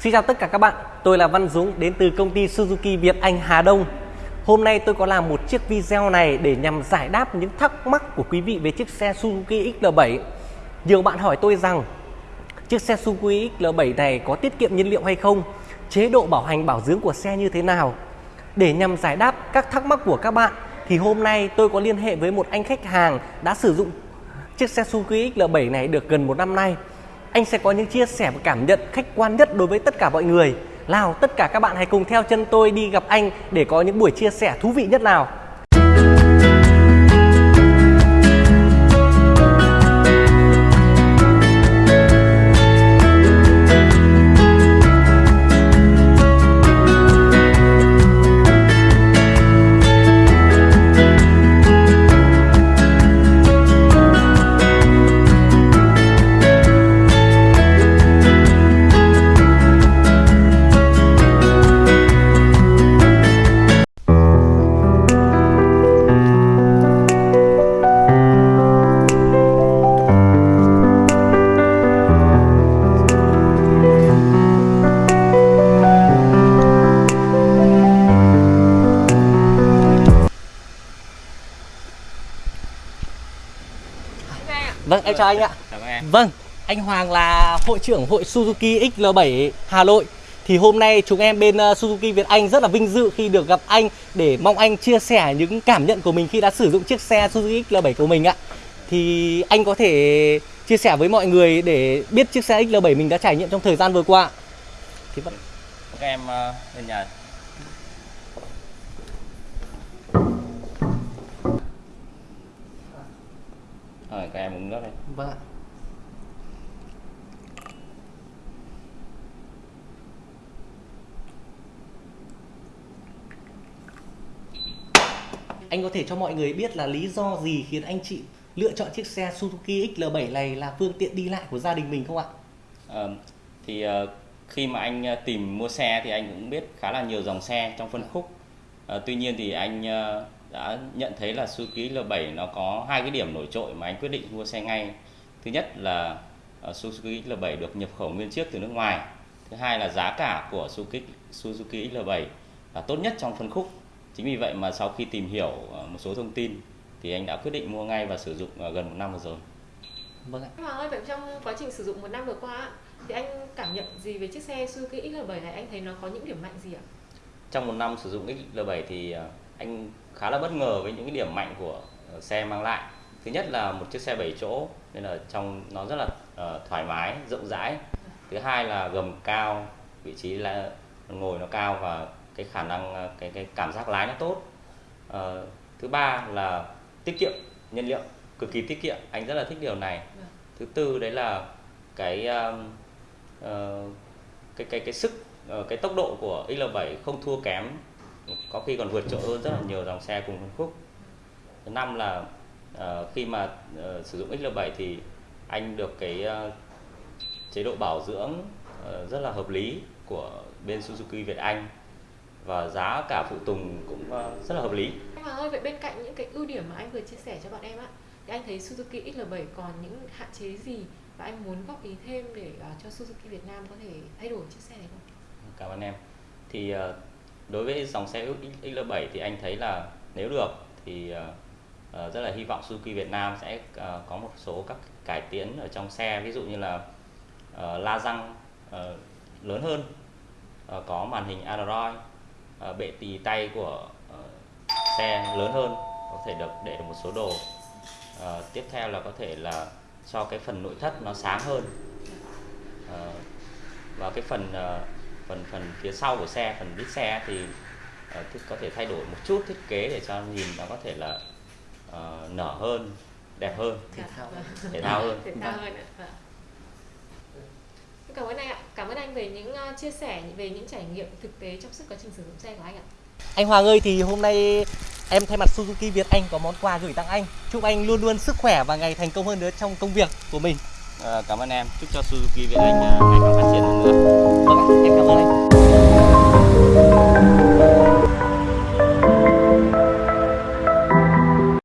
Xin chào tất cả các bạn, tôi là Văn Dũng đến từ công ty Suzuki Việt Anh Hà Đông. Hôm nay tôi có làm một chiếc video này để nhằm giải đáp những thắc mắc của quý vị về chiếc xe Suzuki XL7. Nhiều bạn hỏi tôi rằng chiếc xe Suzuki XL7 này có tiết kiệm nhiên liệu hay không? Chế độ bảo hành bảo dưỡng của xe như thế nào? Để nhằm giải đáp các thắc mắc của các bạn thì hôm nay tôi có liên hệ với một anh khách hàng đã sử dụng chiếc xe Suzuki XL7 này được gần một năm nay anh sẽ có những chia sẻ và cảm nhận khách quan nhất đối với tất cả mọi người. Nào, tất cả các bạn hãy cùng theo chân tôi đi gặp anh để có những buổi chia sẻ thú vị nhất nào. Vâng, em chào anh ạ. Chào em. Vâng, anh Hoàng là hội trưởng hội Suzuki XL7 Hà Nội. Thì hôm nay chúng em bên uh, Suzuki Việt Anh rất là vinh dự khi được gặp anh để mong anh chia sẻ những cảm nhận của mình khi đã sử dụng chiếc xe Suzuki XL7 của mình ạ. Thì anh có thể chia sẻ với mọi người để biết chiếc xe XL7 mình đã trải nghiệm trong thời gian vừa qua. Thì vẫn Các em ờ, lên nhà. Rồi các em uống nước đây. Vâng ạ. Anh có thể cho mọi người biết là lý do gì khiến anh chị lựa chọn chiếc xe Suzuki XL7 này là phương tiện đi lại của gia đình mình không ạ? Ờ, thì ờ, khi mà anh ờ, tìm mua xe thì anh cũng biết khá là nhiều dòng xe trong phân khúc. Ờ, tuy nhiên thì anh ờ, đã nhận thấy là Suzuki L7 nó có hai cái điểm nổi trội mà anh quyết định mua xe ngay. Thứ nhất là ờ, Suzuki L7 được nhập khẩu nguyên chiếc từ nước ngoài. Thứ hai là giá cả của Suzuki Suzuki L7 là tốt nhất trong phân khúc. Chính vì vậy mà sau khi tìm hiểu ờ, một số thông tin thì anh đã quyết định mua ngay và sử dụng gần một năm vừa rồi. Vâng ạ. Hoàng ơi, vậy trong quá trình sử dụng một năm vừa qua á, thì anh cảm nhận gì về chiếc xe Suzuki XL7 này? Anh thấy nó có những điểm mạnh gì ạ? Trong một năm sử dụng XL7 thì ờ, anh khá là bất ngờ với những cái điểm mạnh của ờ, xe mang lại. Thứ nhất là một chiếc xe 7 chỗ nên là trong nó rất là ờ, thoải mái rộng rãi. Thứ hai là gầm cao vị trí là ngồi nó cao và cái khả năng ờ, cái cái cảm giác lái nó tốt. Thứ ba là tiết kiệm nhiên liệu cực kỳ tiết kiệm anh rất là thích điều này. Vâng. thứ tư đấy là cái cái cái cái sức Ờ, cái tốc độ của XL7 không thua kém có khi còn vượt trội hơn rất là nhiều dòng xe cùng phân khúc thứ năm là uh, khi mà uh, sử dụng XL7 thì anh được cái uh, chế độ bảo dưỡng uh, rất là hợp lý của bên Suzuki Việt Anh và giá cả phụ tùng cũng uh, rất là hợp lý Anh Hoàng ơi, vậy bên cạnh những cái ưu điểm mà anh vừa chia sẻ cho bọn em á, thì anh thấy Suzuki XL7 còn những hạn chế gì và anh muốn góp ý thêm để uh, cho Suzuki Việt Nam có thể thay đổi chiếc xe này không? Cảm ơn em. Thì ờ, đối với dòng xe XL7 thì anh thấy là nếu được thì ờ, ờ, rất là hy vọng Suzuki Việt Nam sẽ có một số các cải tiến ở trong xe. Ví dụ như là la răng lớn hơn có màn hình Android bệ tì tay của xe lớn hơn, có thể được để được một số đồ. Tiếp theo là có thể là cho cái phần nội thất nó sáng hơn. Và cái phần phần phần phía sau của xe phần đít xe thì thì có thể thay đổi một chút thiết kế để cho nhìn nó có thể là ờ, nở hơn đẹp hơn Thể thao. Vâng. thể thao hơn Thể thao hơn ạ. Vâng. Cảm ơn anh ạ. Cảm ơn anh về những ờ, chia sẻ về những trải nghiệm thực tế trong suốt quá trình sử dụng xe của anh ạ. Anh Hoàng ơi thì hôm nay em thay mặt Suzuki Việt Anh có món quà gửi tặng anh. Chúc anh luôn luôn sức khỏe và ngày thành công hơn nữa trong công việc của mình. Ờ, cảm ơn em chúc cho Suzuki Việt Anh ngày càng phát triển hơn nữa Vâng ạ, em cảm ơn anh.